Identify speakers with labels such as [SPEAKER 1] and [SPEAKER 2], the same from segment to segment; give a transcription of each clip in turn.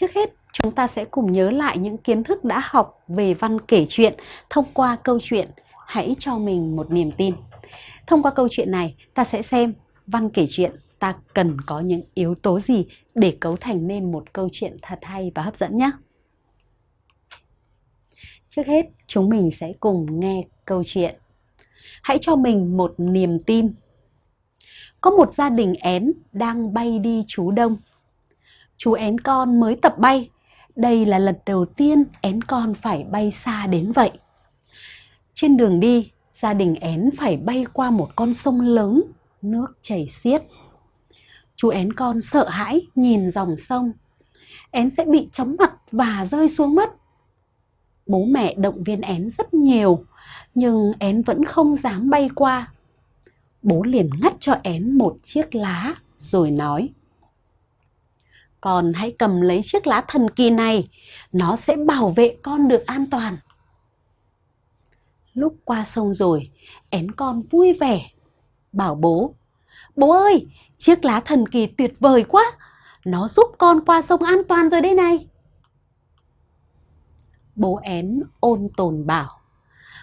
[SPEAKER 1] Trước hết, chúng ta sẽ cùng nhớ lại những kiến thức đã học về văn kể chuyện thông qua câu chuyện Hãy cho mình một niềm tin. Thông qua câu chuyện này, ta sẽ xem văn kể chuyện ta cần có những yếu tố gì để cấu thành nên một câu chuyện thật hay và hấp dẫn nhé. Trước hết, chúng mình sẽ cùng nghe câu chuyện. Hãy cho mình một niềm tin. Có một gia đình én đang bay đi chú đông. Chú én con mới tập bay. Đây là lần đầu tiên én con phải bay xa đến vậy. Trên đường đi, gia đình én phải bay qua một con sông lớn, nước chảy xiết. Chú én con sợ hãi nhìn dòng sông. Én sẽ bị chóng mặt và rơi xuống mất. Bố mẹ động viên én rất nhiều, nhưng én vẫn không dám bay qua. Bố liền ngắt cho én một chiếc lá rồi nói. Con hãy cầm lấy chiếc lá thần kỳ này, nó sẽ bảo vệ con được an toàn. Lúc qua sông rồi, én con vui vẻ, bảo bố. Bố ơi, chiếc lá thần kỳ tuyệt vời quá, nó giúp con qua sông an toàn rồi đây này. Bố én ôn tồn bảo,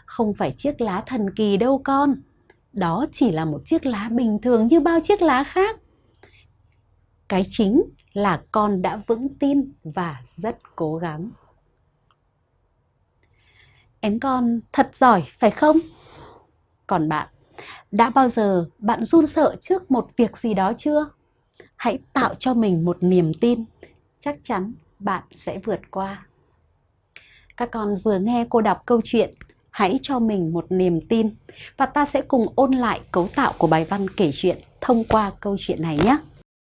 [SPEAKER 1] không phải chiếc lá thần kỳ đâu con, đó chỉ là một chiếc lá bình thường như bao chiếc lá khác. Cái chính là con đã vững tin và rất cố gắng. Én con thật giỏi phải không? Còn bạn, đã bao giờ bạn run sợ trước một việc gì đó chưa? Hãy tạo cho mình một niềm tin, chắc chắn bạn sẽ vượt qua. Các con vừa nghe cô đọc câu chuyện Hãy cho mình một niềm tin và ta sẽ cùng ôn lại cấu tạo của bài văn kể chuyện thông qua câu chuyện này nhé.